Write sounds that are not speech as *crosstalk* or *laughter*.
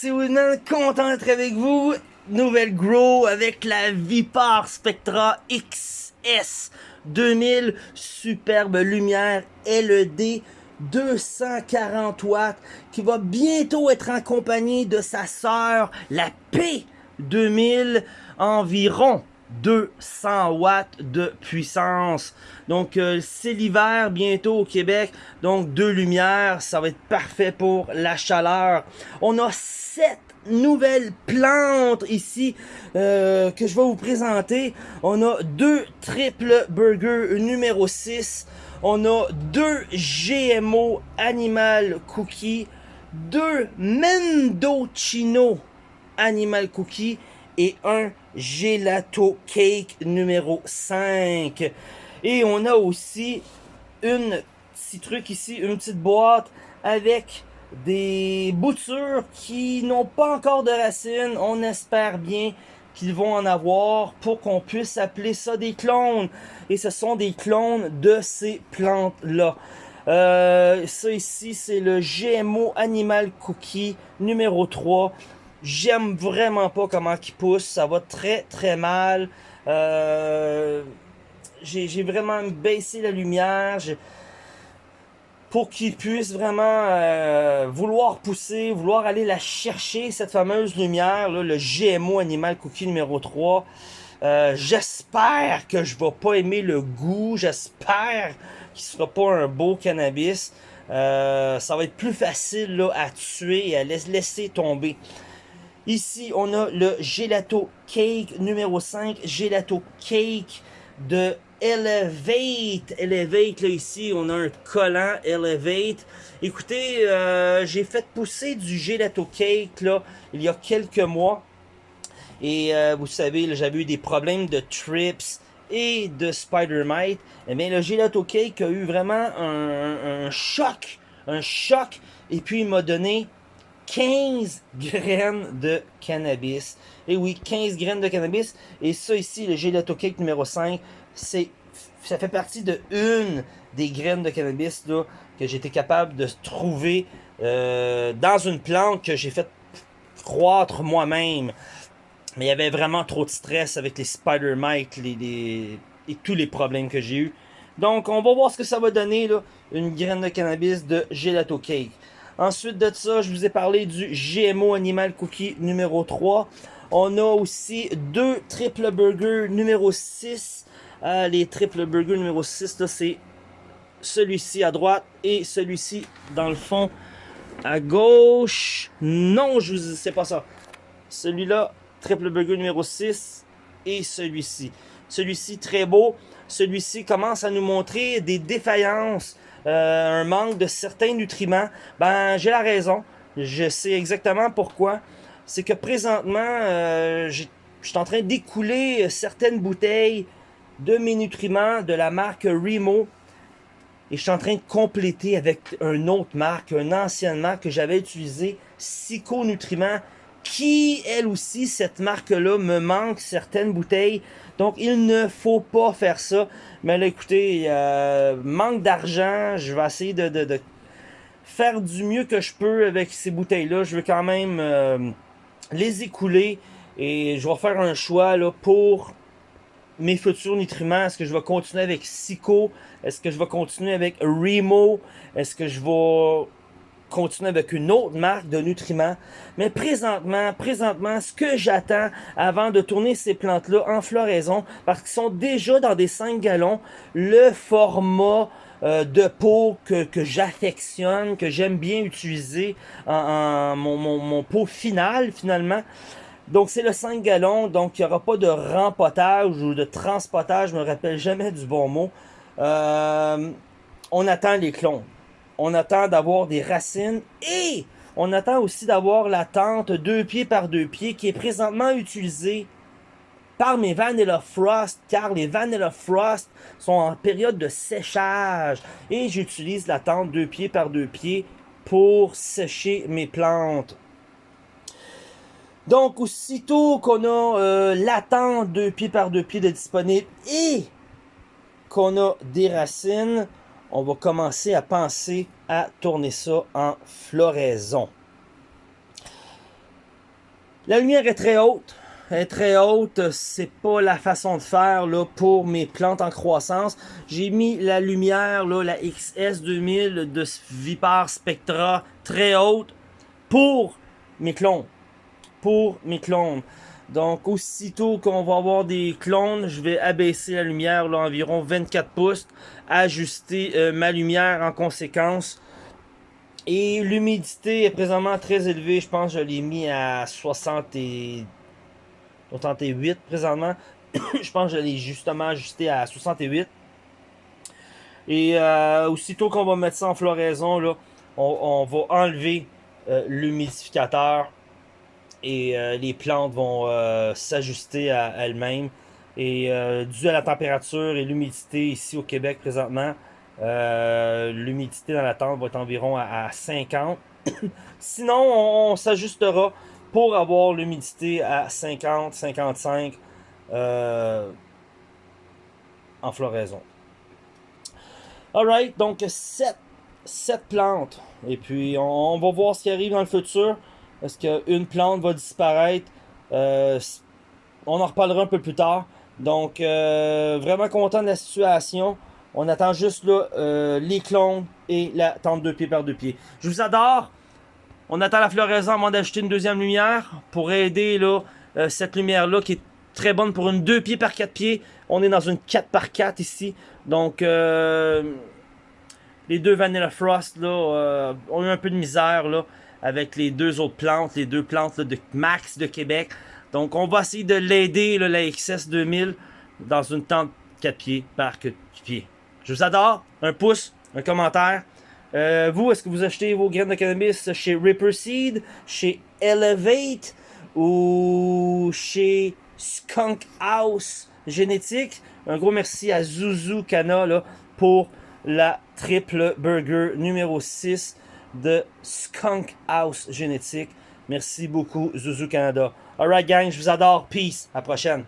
c'est Woodman, content d'être avec vous. Nouvelle grow avec la Vipar Spectra XS 2000, superbe lumière LED 240 watts qui va bientôt être en compagnie de sa sœur, la P2000, environ 200 watts de puissance. Donc, euh, c'est l'hiver bientôt au Québec. Donc, deux lumières, ça va être parfait pour la chaleur. On a sept nouvelles plantes ici euh, que je vais vous présenter. On a deux triple burger numéro 6. On a deux GMO Animal Cookie. Deux Mendocino Animal Cookie et un Gelato Cake numéro 5. Et on a aussi une petit truc ici, une petite boîte avec des boutures qui n'ont pas encore de racines. On espère bien qu'ils vont en avoir pour qu'on puisse appeler ça des clones. Et ce sont des clones de ces plantes-là. Euh, ça ici, c'est le GMO Animal Cookie numéro 3. J'aime vraiment pas comment il pousse. Ça va très très mal. Euh, J'ai vraiment baissé la lumière. Pour qu'il puisse vraiment euh, vouloir pousser, vouloir aller la chercher, cette fameuse lumière, là, le GMO Animal Cookie numéro 3. Euh, J'espère que je vais pas aimer le goût. J'espère qu'il sera pas un beau cannabis. Euh, ça va être plus facile là, à tuer et à laisser tomber. Ici, on a le Gelato Cake numéro 5. Gelato Cake de Elevate. Elevate, là, ici, on a un collant Elevate. Écoutez, euh, j'ai fait pousser du Gelato Cake, là, il y a quelques mois. Et euh, vous savez, j'avais eu des problèmes de trips et de spider mite. Et eh bien, le Gelato Cake a eu vraiment un choc. Un choc. Et puis, il m'a donné 15 graines de cannabis. Et oui, 15 graines de cannabis. Et ça ici, le gelato cake numéro 5, c'est ça fait partie de une des graines de cannabis là, que j'étais capable de trouver euh, dans une plante que j'ai fait croître moi-même. Mais il y avait vraiment trop de stress avec les spider mites les, et tous les problèmes que j'ai eu. Donc, on va voir ce que ça va donner, là, une graine de cannabis de gelato cake. Ensuite de ça, je vous ai parlé du GMO Animal Cookie numéro 3. On a aussi deux triple burger numéro 6. Euh, les triple burger numéro 6, c'est celui-ci à droite et celui-ci dans le fond à gauche. Non, je vous sais pas ça. Celui-là, triple burger numéro 6 et celui-ci. Celui-ci très beau. Celui-ci commence à nous montrer des défaillances euh, un manque de certains nutriments, ben j'ai la raison. Je sais exactement pourquoi. C'est que présentement, euh, je suis en train d'écouler certaines bouteilles de mes nutriments de la marque Remo. Et je suis en train de compléter avec une autre marque, une ancienne marque que j'avais utilisée, Psycho Nutriments, qui, elle aussi, cette marque-là, me manque certaines bouteilles. Donc, il ne faut pas faire ça. Mais là, écoutez, euh, manque d'argent, je vais essayer de, faire du mieux que je peux avec ces bouteilles-là. Je veux quand même euh, les écouler et je vais faire un choix là, pour mes futurs nutriments. Est-ce que je vais continuer avec Sico? Est-ce que je vais continuer avec Remo? Est-ce que je vais continuer avec une autre marque de nutriments. Mais présentement, présentement, ce que j'attends avant de tourner ces plantes-là en floraison, parce qu'ils sont déjà dans des 5 gallons, le format euh, de pot que, j'affectionne, que j'aime bien utiliser en, mon, mon, pot final finalement. Donc c'est le 5 gallons, donc il n'y aura pas de rempotage ou de transpotage, je me rappelle jamais du bon mot. Euh, on attend les clones on attend d'avoir des racines et on attend aussi d'avoir la tente deux pieds par deux pieds qui est présentement utilisée par mes Vanilla Frost car les Vanilla Frost sont en période de séchage et j'utilise la tente deux pieds par deux pieds pour sécher mes plantes. Donc aussitôt qu'on a euh, la tente deux pieds par deux pieds de disponible et qu'on a des racines, on va commencer à penser à tourner ça en floraison. La lumière est très haute. Elle est très haute, c'est pas la façon de faire là, pour mes plantes en croissance. J'ai mis la lumière, là, la XS2000 de Vipar Spectra très haute pour mes clones. Pour mes clones. Donc, aussitôt qu'on va avoir des clones, je vais abaisser la lumière là, environ 24 pouces, ajuster euh, ma lumière en conséquence. Et l'humidité est présentement très élevée. Je pense que je l'ai mis à 68 présentement. *coughs* je pense que je l'ai justement ajusté à 68. Et euh, aussitôt qu'on va mettre ça en floraison, là, on, va enlever euh, l'humidificateur et euh, les plantes vont euh, s'ajuster à elles-mêmes. Et euh, dû à la température et l'humidité ici au Québec présentement, l'humidité dans la tente va être environ à, 50. *coughs* Sinon, on, s'ajustera pour avoir l'humidité à 50, 55 en floraison. Alright, donc 7, 7 plantes. Et puis on va voir ce qui arrive dans le futur. Est-ce qu'une plante va disparaître? Euh, on en reparlera un peu plus tard. Donc, euh, vraiment content de la situation. On attend juste là, euh, les clones et la tente de pied par deux pieds. Je vous adore. On attend la floraison avant d'ajouter une deuxième lumière pour aider là, cette lumière-là qui est très bonne pour une 2 pieds par 4 pieds. On est dans une 4 par 4 ici. Donc, les deux Vanilla Frost là, ont eu un peu de misère. là avec les deux autres plantes, les deux plantes de Max de Québec. Donc, on va essayer de l'aider, la XS 2000, dans une tente 4 pieds par 4 pieds. Je vous adore. Un pouce, un commentaire. Euh, vous, est-ce que vous achetez vos graines de cannabis chez Ripper Seed, chez Elevate ou chez Skunk House Génétique? Un gros merci à Zuzu Kana pour la triple burger numéro 6 de Skunk House Génétique. Merci beaucoup, Zuzu Canada. Alright, gang, je vous adore. Peace. À la prochaine.